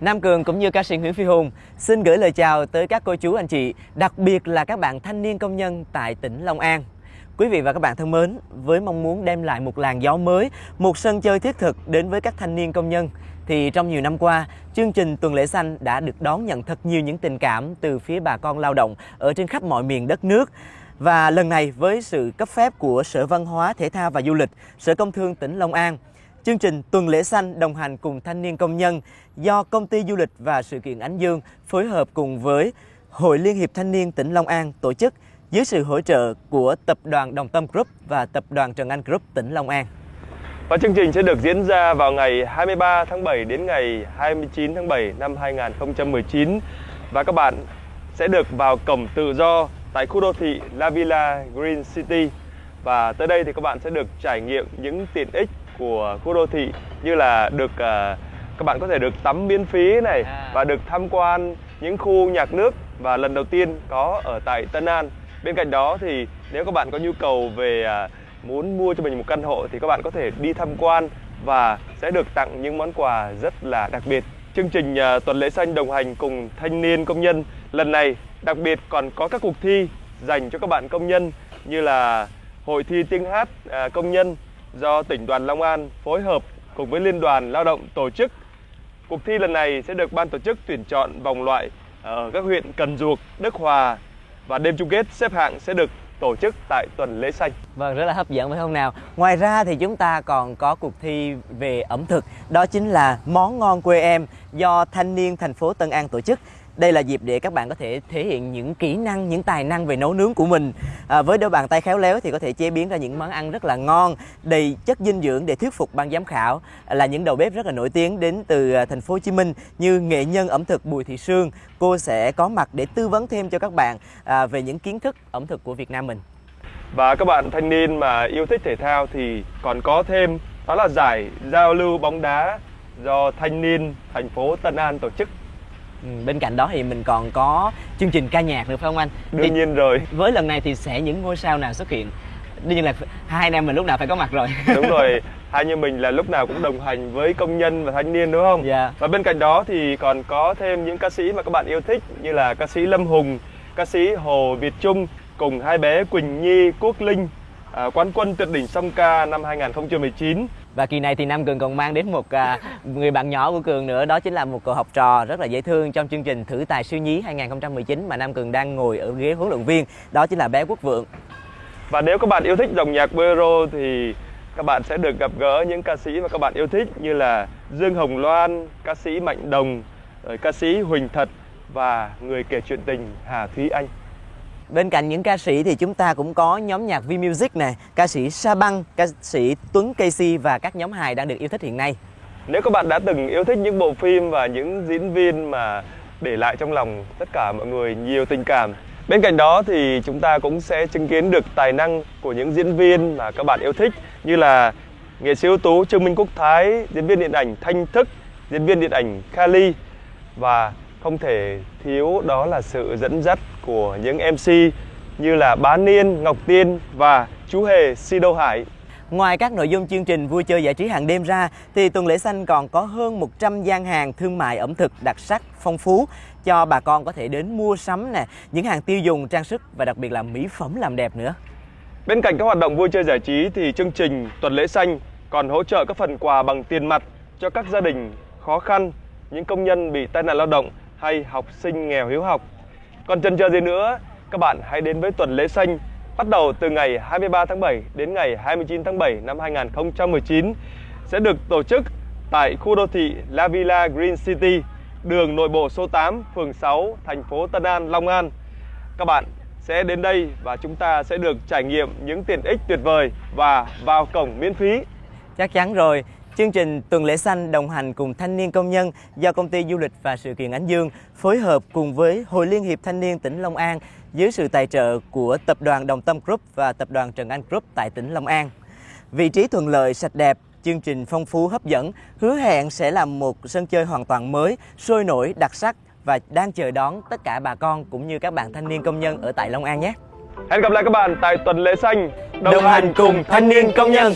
Nam Cường cũng như ca sĩ Nguyễn Phi Hùng xin gửi lời chào tới các cô chú anh chị, đặc biệt là các bạn thanh niên công nhân tại tỉnh Long An. Quý vị và các bạn thân mến, với mong muốn đem lại một làn gió mới, một sân chơi thiết thực đến với các thanh niên công nhân, thì trong nhiều năm qua, chương trình Tuần lễ xanh đã được đón nhận thật nhiều những tình cảm từ phía bà con lao động ở trên khắp mọi miền đất nước. Và lần này với sự cấp phép của Sở Văn hóa, Thể thao và Du lịch, Sở Công Thương tỉnh Long An, chương trình Tuần lễ xanh đồng hành cùng thanh niên công nhân do Công ty Du lịch và Sự kiện Ánh Dương phối hợp cùng với Hội Liên hiệp Thanh niên tỉnh Long An tổ chức dưới sự hỗ trợ của Tập đoàn Đồng Tâm Group và Tập đoàn Trần Anh Group tỉnh Long An. Và chương trình sẽ được diễn ra vào ngày 23 tháng 7 đến ngày 29 tháng 7 năm 2019 và các bạn sẽ được vào cổng tự do tại khu đô thị La Villa Green City và tới đây thì các bạn sẽ được trải nghiệm những tiện ích của khu đô thị như là được uh, các bạn có thể được tắm miễn phí này à. và được tham quan những khu nhạc nước và lần đầu tiên có ở tại Tân An. Bên cạnh đó thì nếu các bạn có nhu cầu về uh, muốn mua cho mình một căn hộ thì các bạn có thể đi tham quan và sẽ được tặng những món quà rất là đặc biệt. Chương trình uh, tuần lễ xanh đồng hành cùng thanh niên công nhân lần này đặc biệt còn có các cuộc thi dành cho các bạn công nhân như là hội thi tiếng hát uh, công nhân do tỉnh đoàn Long An phối hợp cùng với Liên đoàn Lao động tổ chức. Cuộc thi lần này sẽ được ban tổ chức tuyển chọn vòng loại ở các huyện Cần Duộc, Đức Hòa và đêm chung kết xếp hạng sẽ được tổ chức tại tuần lễ xanh. Vâng, rất là hấp dẫn phải không nào? Ngoài ra thì chúng ta còn có cuộc thi về ẩm thực, đó chính là món ngon quê em do thanh niên thành phố Tân An tổ chức. Đây là dịp để các bạn có thể thể hiện những kỹ năng, những tài năng về nấu nướng của mình. À, với đôi bàn tay khéo léo thì có thể chế biến ra những món ăn rất là ngon, đầy chất dinh dưỡng để thuyết phục ban giám khảo à, là những đầu bếp rất là nổi tiếng đến từ à, thành phố Hồ Chí Minh như nghệ nhân ẩm thực Bùi Thị Sương. Cô sẽ có mặt để tư vấn thêm cho các bạn à, về những kiến thức ẩm thực của Việt Nam mình. Và các bạn thanh niên mà yêu thích thể thao thì còn có thêm đó là giải giao lưu bóng đá do thanh niên thành phố Tân An tổ chức Ừ, bên cạnh đó thì mình còn có chương trình ca nhạc nữa phải không anh? Đương thì nhiên rồi. Với lần này thì sẽ những ngôi sao nào xuất hiện? Đương nhiên là hai anh em mình lúc nào phải có mặt rồi. Đúng rồi hai em mình là lúc nào cũng đồng hành với công nhân và thanh niên đúng không? Dạ. Và bên cạnh đó thì còn có thêm những ca sĩ mà các bạn yêu thích như là ca sĩ lâm hùng ca sĩ hồ việt trung cùng hai bé quỳnh nhi quốc linh à, quán quân tuyệt đỉnh song ca năm 2019 và kỳ này thì Nam Cường còn mang đến một à, người bạn nhỏ của Cường nữa đó chính là một cậu học trò rất là dễ thương trong chương trình thử tài siêu nhí 2019 mà Nam Cường đang ngồi ở ghế huấn luyện viên đó chính là bé Quốc Vượng và nếu các bạn yêu thích dòng nhạc bolero thì các bạn sẽ được gặp gỡ những ca sĩ mà các bạn yêu thích như là Dương Hồng Loan, ca sĩ Mạnh Đồng, rồi ca sĩ Huỳnh Thật và người kể chuyện tình Hà Thúy Anh. Bên cạnh những ca sĩ thì chúng ta cũng có nhóm nhạc V Music này, ca sĩ Sa Băng, ca sĩ Tuấn Casey và các nhóm hài đang được yêu thích hiện nay. Nếu các bạn đã từng yêu thích những bộ phim và những diễn viên mà để lại trong lòng tất cả mọi người nhiều tình cảm Bên cạnh đó thì chúng ta cũng sẽ chứng kiến được tài năng của những diễn viên mà các bạn yêu thích như là nghệ sĩ ưu tú Trương Minh Quốc Thái, diễn viên điện ảnh Thanh Thức, diễn viên điện ảnh Kali và không thể thiếu đó là sự dẫn dắt của những MC như là Bá Niên, Ngọc Tiên và chú Hề Sido Hải. Ngoài các nội dung chương trình vui chơi giải trí hàng đêm ra thì tuần lễ xanh còn có hơn 100 gian hàng thương mại ẩm thực đặc sắc phong phú cho bà con có thể đến mua sắm nè, những hàng tiêu dùng, trang sức và đặc biệt là mỹ phẩm làm đẹp nữa. Bên cạnh các hoạt động vui chơi giải trí thì chương trình tuần lễ xanh còn hỗ trợ các phần quà bằng tiền mặt cho các gia đình khó khăn, những công nhân bị tai nạn lao động hay học sinh nghèo hiếu học. Còn chân chờ gì nữa, các bạn hãy đến với tuần lễ xanh bắt đầu từ ngày 23 tháng 7 đến ngày 29 tháng 7 năm 2019 sẽ được tổ chức tại khu đô thị La Villa Green City, đường nội bộ số 8, phường 6, thành phố Tân An, Long An. Các bạn sẽ đến đây và chúng ta sẽ được trải nghiệm những tiện ích tuyệt vời và vào cổng miễn phí. Chắc chắn rồi, Chương trình Tuần lễ xanh đồng hành cùng thanh niên công nhân do công ty du lịch và sự kiện Ánh Dương phối hợp cùng với Hội Liên hiệp Thanh niên tỉnh Long An dưới sự tài trợ của Tập đoàn Đồng Tâm Group và Tập đoàn Trần Anh Group tại tỉnh Long An. Vị trí thuận lợi, sạch đẹp, chương trình phong phú hấp dẫn, hứa hẹn sẽ là một sân chơi hoàn toàn mới, sôi nổi, đặc sắc và đang chờ đón tất cả bà con cũng như các bạn thanh niên công nhân ở tại Long An nhé. Hẹn gặp lại các bạn tại tuần lễ xanh đồng, đồng hành cùng thanh niên công nhân.